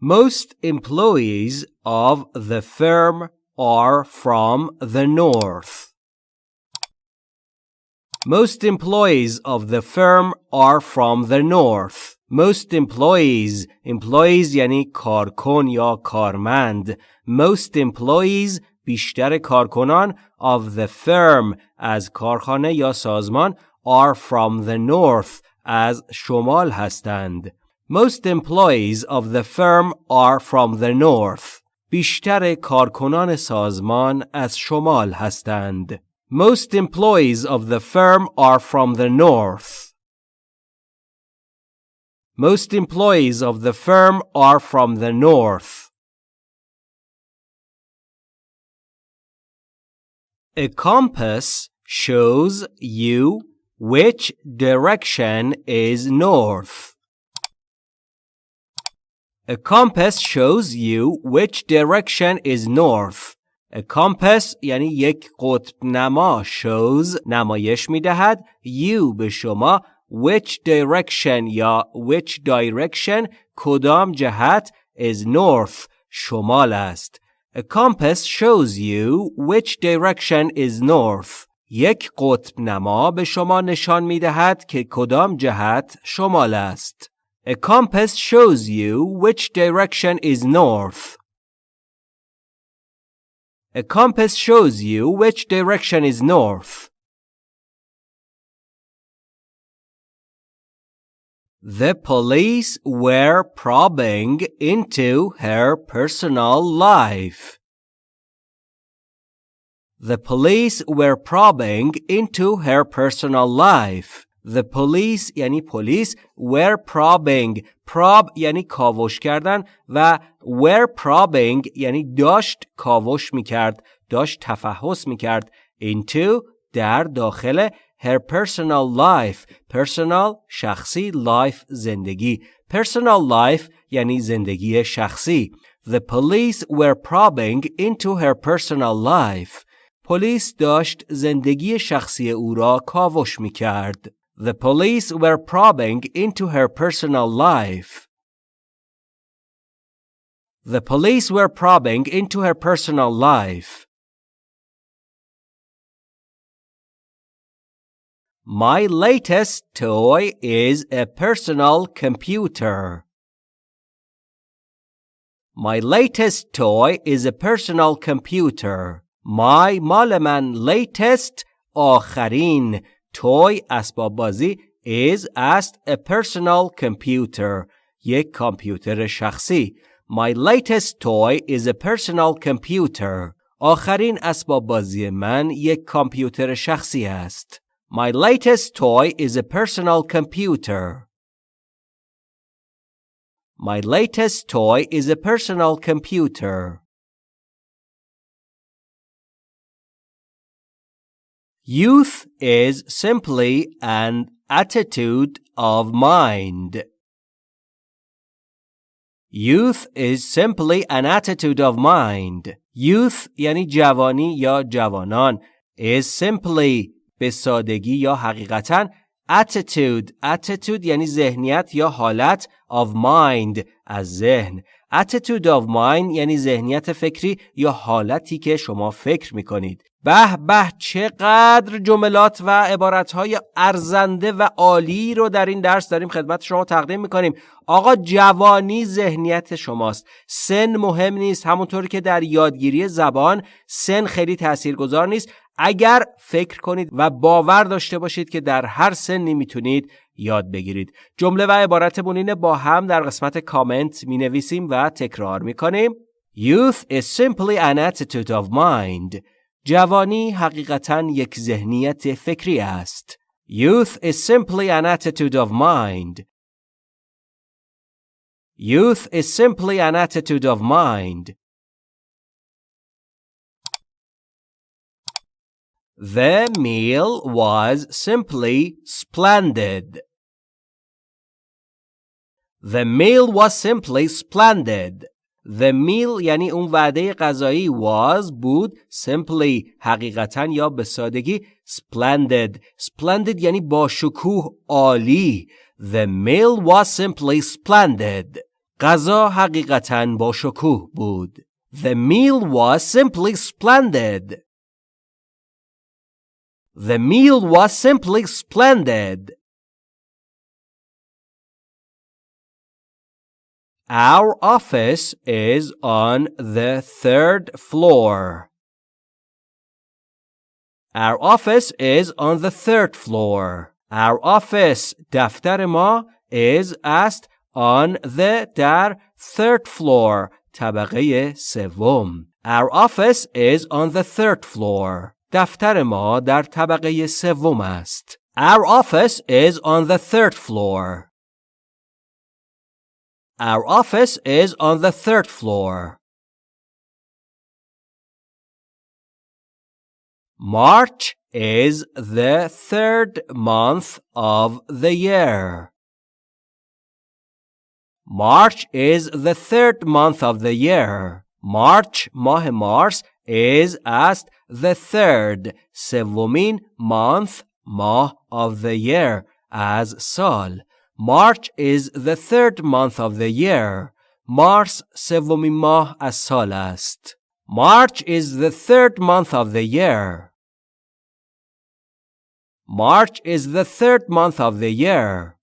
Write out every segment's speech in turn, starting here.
Most employees of the firm are from the north. Most employees of the firm are from the north. Most employees employees یعنی کارکن یا کارمند Most employees بیشتر کارکنان of the firm از کارخانه یا سازمان are from the north از شمال هستند. Most employees of the firm are from the north. بیشتر کارکنان سازمان از شمال هستند. Most employees of the firm are from the north. Most employees of the firm are from the north. A compass shows you which direction is north. A compass shows you which direction is north. A compass یعنی یک قطب نما shows نمایش می دهد you به شما which direction یا which direction کدام جهت is north شمال است. A compass shows you which direction is north. یک قطب نما به شما نشان می دهد که کدام جهت شمال است. A compass shows you which direction is north. A compass shows you which direction is north. The police were probing into her personal life. The police were probing into her personal life. The police یعنی پلیس were probing prob یعنی کاوش کردن و were probing یعنی داشت کاوش می‌کرد داشت تفحص می‌کرد into در داخل her personal life personal شخصی life زندگی personal life یعنی زندگی شخصی The police were probing into her personal life پلیس داشت زندگی شخصی او را کاوش می کرد. The police were probing into her personal life. The police were probing into her personal life. My latest toy is a personal computer. My latest toy is a personal computer. My مال من latest آخرین toy اسباب بازی is است a personal computer یک کامپیوتر شخصی My latest toy is a personal computer آخرین اسباب بازی من یک کامپیوتر شخصی است My latest toy is a personal computer My latest toy is a personal computer Youth is simply an attitude of mind. Youth is simply an attitude of mind. Youth یعنی جوانی یا جوانان is simply به سادگی یا حقیقتا attitude attitude یعنی ذهنیت یا حالت of mind از ذهن attitude of mind یعنی ذهنیت فکری یا حالتی که شما فکر می کنید به به چقدر جملات و عبارتهای ارزنده و عالی رو در این درس داریم خدمت شما تقدیم می‌کنیم. آقا جوانی ذهنیت شماست. سن مهم نیست همونطور که در یادگیری زبان سن خیلی تاثیرگذار نیست. اگر فکر کنید و باور داشته باشید که در هر سنی می‌تونید یاد بگیرید جمله و عبارت بونین با هم در قسمت کامنت می نویسیم و تکرار می کنیم Youth is simply an attitude of mind جوانی حقیقتا یک ذهنیت فکری است. Youth is simply an attitude of mind. Youth is simply an attitude of mind. The meal was simply splendid. The meal was simply splendid. The meal یعنی اون وعده غذایی was بود simply حقیقتا یا به سادگی splendid splendid یعنی با شکوه عالی The meal was simply splendid غذا حقیقتا با شکوه بود. The meal was simply splendid. The meal was simply splendid. Our office is on the third floor. Our office is on the third floor. Our office دفتر ما is است on the در third floor طبقه سوم. Our office is on the third floor. دفتر ما در طبقه سوم است. Our office is on the third floor. Our office is on the third floor. March is the third month of the year. March is the third month of the year. March ماه مارس is است the third سومین month ماه of the year از سال. March is the third month of the year. Mars سومین ماه از سال است. March is the third month of the year. March is the third month of the year.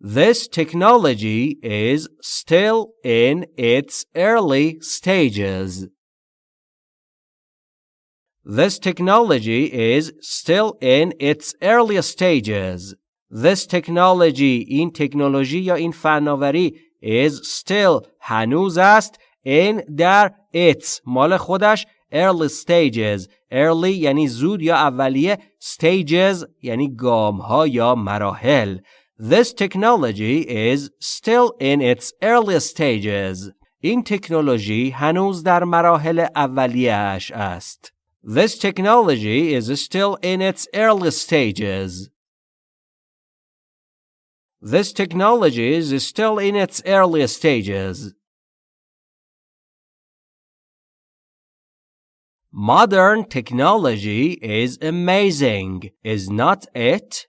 This technology is still in its early stages. This technology is still in its early stages. This technology این تکنولوژی یا این فناوری is still هنوز است in در its مال خودش early stages early یعنی زود یا اولیه stages یعنی گام ها یا مراحل This technology is still in its early stages. این تکنولوژی هنوز در مراحل اولیه‌اش است. This technology is still in its early stages. This technology is still in its early stages. Modern technology is amazing, is not it?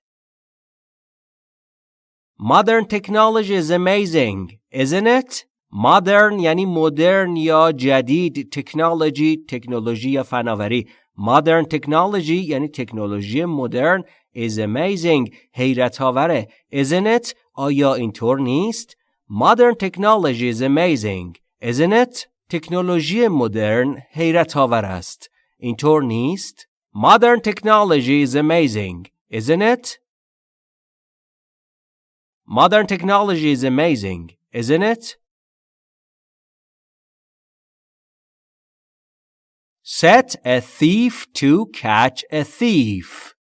Modern technology is amazing, isn't it? مدرن یعنی مدرن یا جدید تکنولوژی تکنولوژی یا فناوری. مدرن تکنولوژی یعنی تکنولوژی مدرن is amazing حیرت آوره isn't it آیا اینطور نیست؟ مدرن تکنولوژی is amazing. Isn't it? تکنولوژی مدرن حیرت آور است. اینطور نیست؟ مدرن تکنولوژی is amazing. Isn't it? مدرن تکنولوژی is amazing. Isn't it? Set a thief to catch a thief.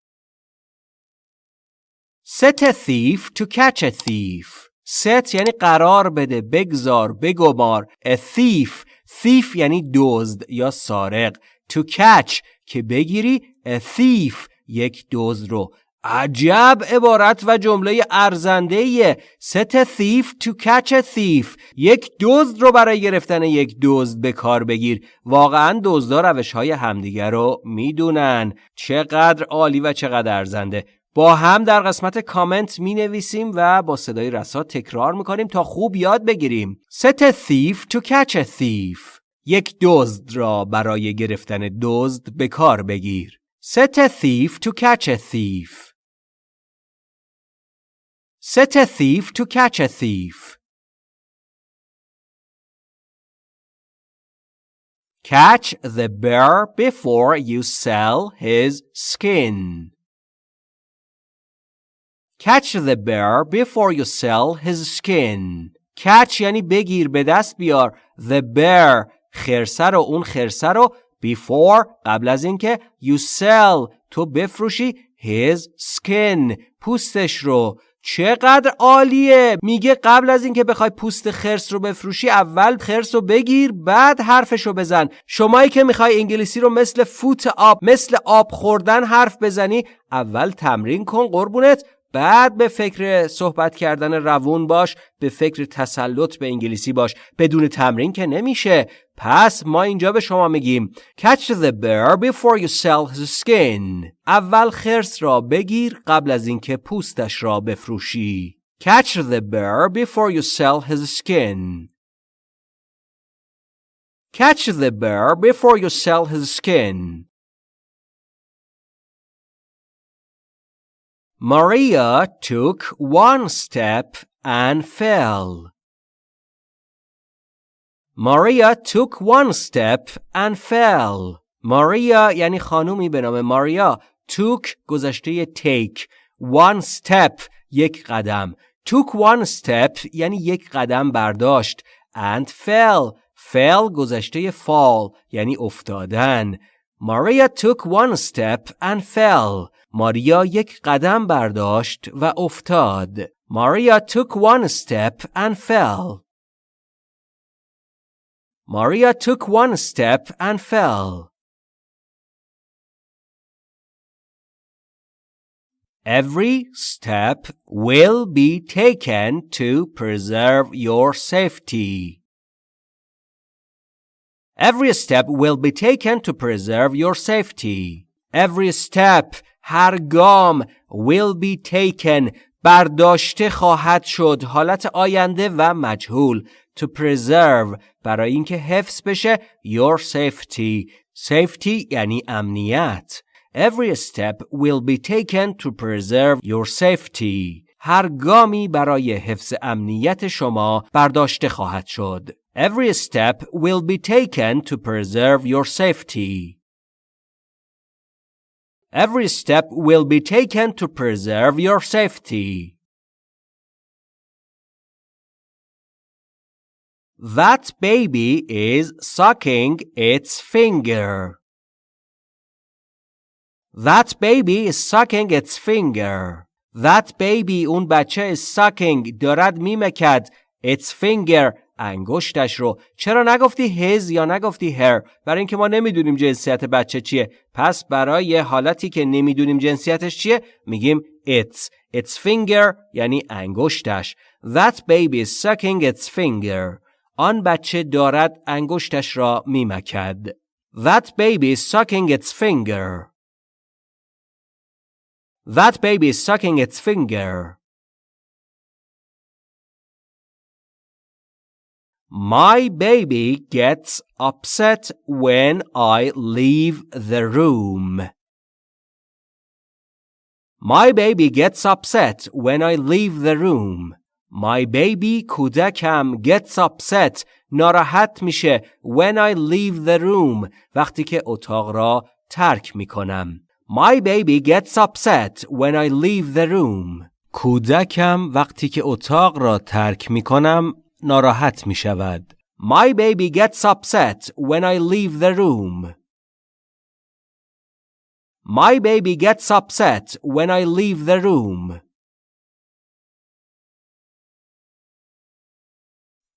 Set a thief to catch a thief. Set یعنی قرار بده بگذار بگمار a thief thief یعنی دزد یا سارق to catch که بگیری a thief یک دزد رو عجب عبارت و جمله ارزنده a thief to catch a thief. یک دزد رو برای گرفتن یک دزد به کار بگیر. واقعا دزدا روش های همدیگر رو می‌دونن. چقدر عالی و چقدر ارزنده. با هم در قسمت کامنت می نویسیم و با صدای رسا تکرار می کنیم تا خوب یاد بگیریم. A thief to catch a thief. یک دزد را برای گرفتن دزد به کار بگیر. A thief to catch a thief. Set a thief to catch a thief. Catch the bear before you sell his skin. Catch the bear before you sell his skin. Catch یعنی بگیر به دست بیار. The bear خرسه رو اون خرسه رو before قبل از اینکه you sell تو بفروشی his skin پوستش رو چقدر عالیه. میگه قبل از اینکه بخوای پوست خرس رو بفروشی اول خرس رو بگیر بعد حرفش رو بزن. شمایی که می‌خوای انگلیسی رو مثل فوت آب مثل آب خوردن حرف بزنی اول تمرین کن قربونت بعد به فکر صحبت کردن روون باش به فکر تسلط به انگلیسی باش. بدون تمرین که نمیشه. پس ما اینجا به شما میگیم catch the bear before you sell his skin اول خرس را بگیر قبل از اینکه پوستش را بفروشی catch the bear before you sell his skin catch the bear before you sell his skin Maria took one step and fell. Maria took one step and fell. Maria یعنی خانومی به نام ماریا. took گذشته take. one step یک قدم. took one step یعنی یک قدم برداشت. and fell. fell گذشته fall یعنی افتادن. Maria took one step and fell. ماریا یک قدم برداشت و افتاد. Maria took one step and fell. Maria took one step and fell. Every step will be taken to preserve your safety. Every step will be taken to preserve your safety. Every step هر گام will be taken برداشته خواهد شد حالت آینده و مجهول to preserve برای اینکه حفظ بشه your safety safety یعنی امنیت every step will be taken to preserve your safety هر گامی برای حفظ امنیت شما برداشته خواهد شد every step will be taken to preserve your safety Every step will be taken to preserve your safety. That baby is sucking its finger. That baby is sucking its finger. That baby اون بچه is sucking دارد میمکد its finger. انگشتش رو. چرا نگفتی هز یا نگفتی هر برای اینکه ما نمی‌دونیم جنسیت بچه چیه. پس برای حالتی که نمی‌دونیم جنسیتش چیه میگیم it's. Its finger یعنی انگشتش. That baby is sucking its finger. آن بچه دارد انگشتش را میمکد that baby is sucking its finger that baby is sucking its finger My baby gets upset when I leave the room. My baby gets upset when I leave the room. My baby کودکم gets upset ناراحت میشه when I leave the room وقتی که اتاق را ترک می‌کنم. My baby gets upset when I leave the room. کودکم وقتی که اتاق را ترک می‌کنم ناراحت می شود. My baby gets upset when I leave the room. My baby gets upset when I leave the room.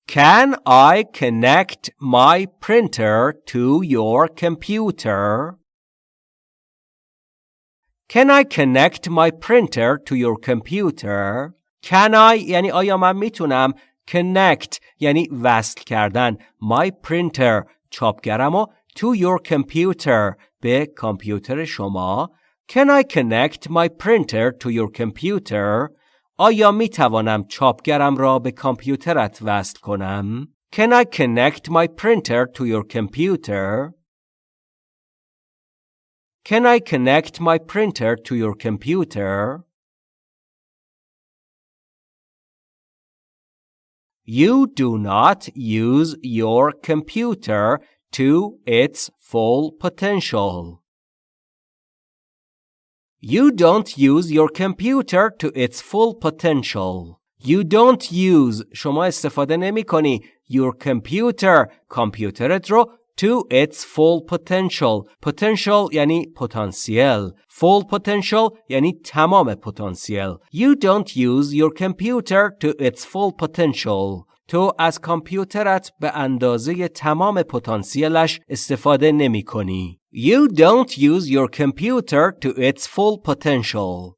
Can I connect my printer to your computer? Can I connect my printer to your computer? Can I یعنی آیا من میتونم connect یعنی وصل کردن my printer چاپگرم و to your computer به کامپیوتر شما Can I connect my printer to your computer? آیا می توانم چاپگرم را به کامپیوترت وصل کنم؟ Can I connect my printer to your computer? Can I connect my printer to your computer? You do not use your computer to its full potential. You don't use your computer to its full potential. You don't use شما استفاده نمی کنی your computer کامپیوترت رو to its full potential potential یعنی پتانسیل full potential یعنی تمام پتانسیل you don't use your computer to its full potential تو از کامپیوترت به اندازه تمام پتانسیلش استفاده نمی کنی. You don't use your computer to its full potential.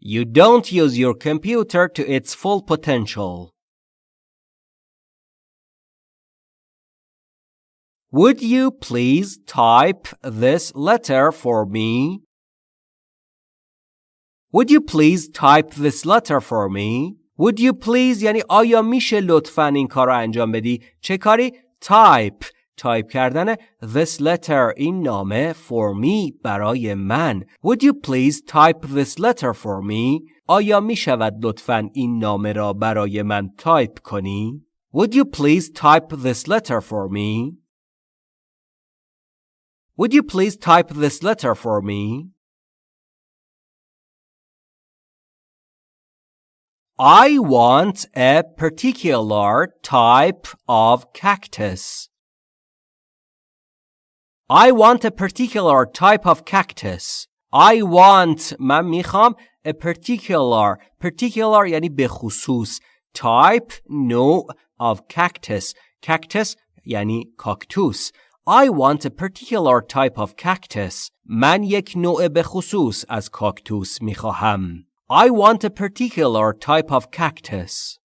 You don't use your computer to its full potential. Would you please type this letter for me? Would you please type this letter for me? Would you please یعنی آیا میشه لطفا این کار رو انجام بدی؟ چه کاری؟ type تایپ کردن this letter این نامه for me برای من Would you please type this letter for me? آیا می شود لطفا این نامه را برای من تایپ کنی؟ Would you please type this letter for me? Would you please type this letter for me? I want a particular type of cactus. I want a particular type of cactus. I want من میخوام a particular particular یعنی به خصوص type نوع of cactus cactus یعنی کاکتوس I want a particular type of cactus من یک نوع به خصوص از کاکتوس میخواهم I want a particular type of cactus.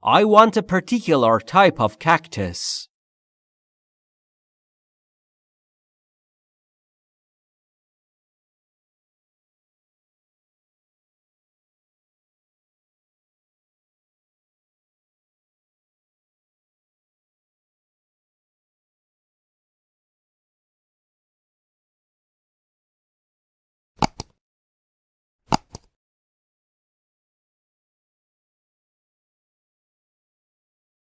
I want a particular type of cactus.